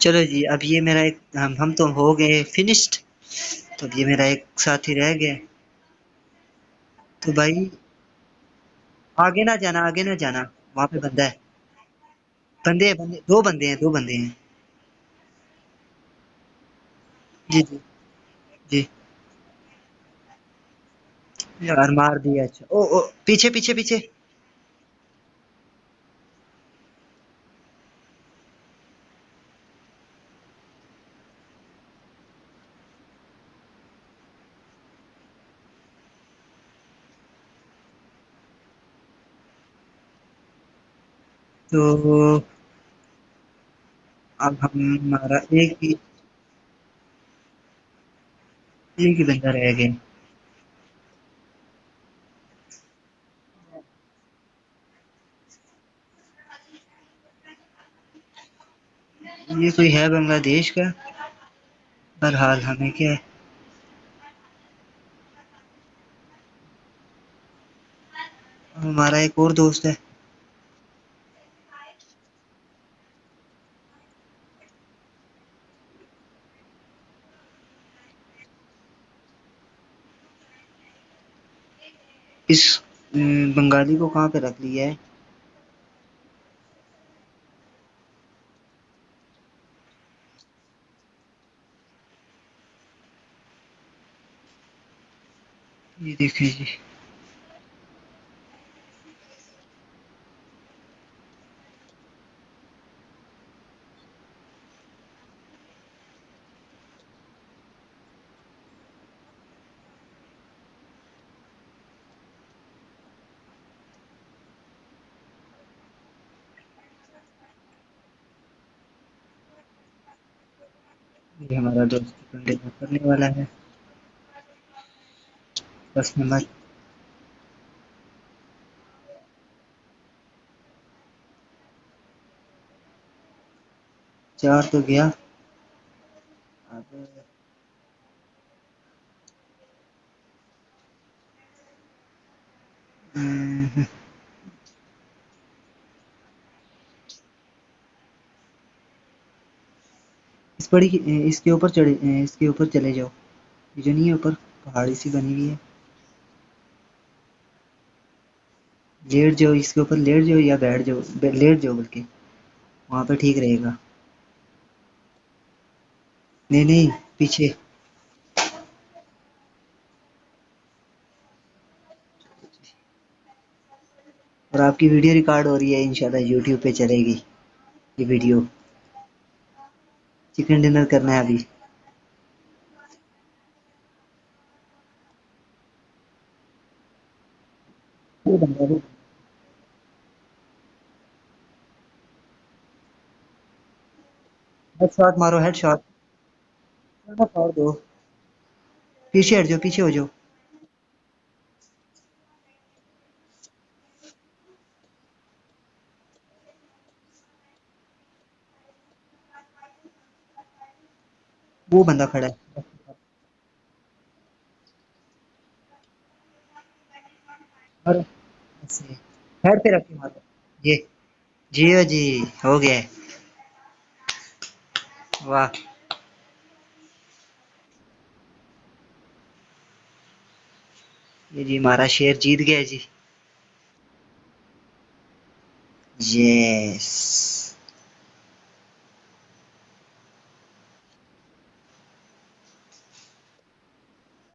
چلو جی اب یہ میرا ایک ہم تو ہو گئے فنشڈ تو اب یہ میرا ایک ساتھی رہ گیا۔ تو بھائی، آگے نہ جانا، آگے نہ جانا۔ وہاں پہ بندہ ہے۔ بندے ہیں، بندے دو بندے ہیں، دو بندے ہیں۔ جی جی۔ جی۔ یار، مار دیا اچھا۔ او او، پیچھے پیچھے پیچھے۔ تو اب ہمارا ایک ہی ایک ہی بندہ رہ گیا یہ کوئی ہے بنگلہ دیش کا؟ برحال ہمیں کیا؟ ہے ہمارا ایک اور دوست ہے۔ اس بنگالی کو کہاں پہ رکھ لیا ہے؟ یہ دیکھیں جی۔ یہ ہمارا دوست کرنے والا ہے۔ بس میں چار تو گیا۔ اب اس پڑی اس کے اوپر چڑے اس کے اوپر چلے جاؤ۔ یہ جو نہیں ہے، اوپر پہاڑی سی بنی ہوئی ہے۔ لیٹ جاؤ، اس کے اوپر لیٹ جاؤ یا بیٹھ جاؤ لیٹ جاؤ بلکہ۔ وہاں پہ ٹھیک رہے گا۔ نہیں نہیں، پیچھے۔ اور آپ کی ویڈیو ریکارڈ ہو رہی ہے ان شاء اللہ یوٹیوب پہ چلے گی یہ ویڈیو۔ چکن ڈنر کرنا ہے ابھی۔ ہیڈ شاٹ مارو ہیڈ شاٹ دو۔ پیچھے ہٹ جاؤ، پیچھے ہو جاؤ۔ وہ بندہ کھڑا ہے۔ اور ہیڈ پہ رکھ کے مارو۔ یہ۔ جیو جی ہو گیا واہ۔ یہ جی ہمارا شیر جیت گیا جی۔ یس